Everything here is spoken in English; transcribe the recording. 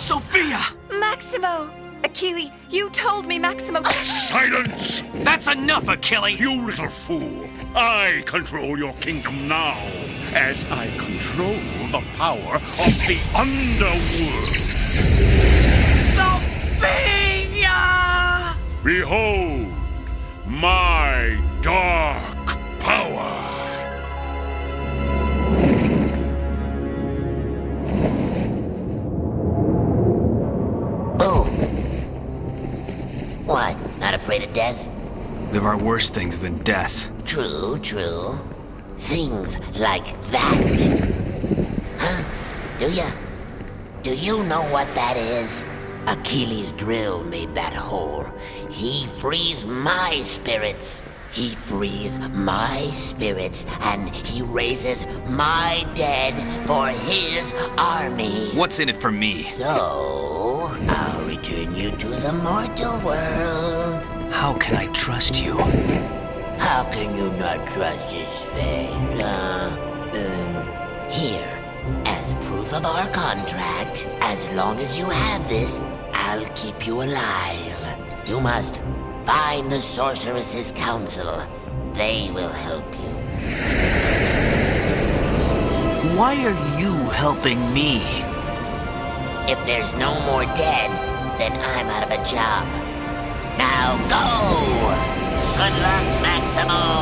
Sophia! Maximo! Achille, you told me Maximo... Silence! That's enough, Achille! You little fool! I control your kingdom now, as I control the power of the underworld. Sophia! Behold, my There are worse things than death. True, true. Things like that. Huh? Do ya? Do you know what that is? Achille's drill made that hole. He frees my spirits. He frees my spirits, and he raises my dead for his army. What's in it for me? So, I'll return you to the mortal world. How can I trust you? How can you not trust his face, huh? Um, here, as proof of our contract, as long as you have this, I'll keep you alive. You must find the Sorceress's Council. They will help you. Why are you helping me? If there's no more dead, then I'm out of a job. Now go! Good luck, Maximo!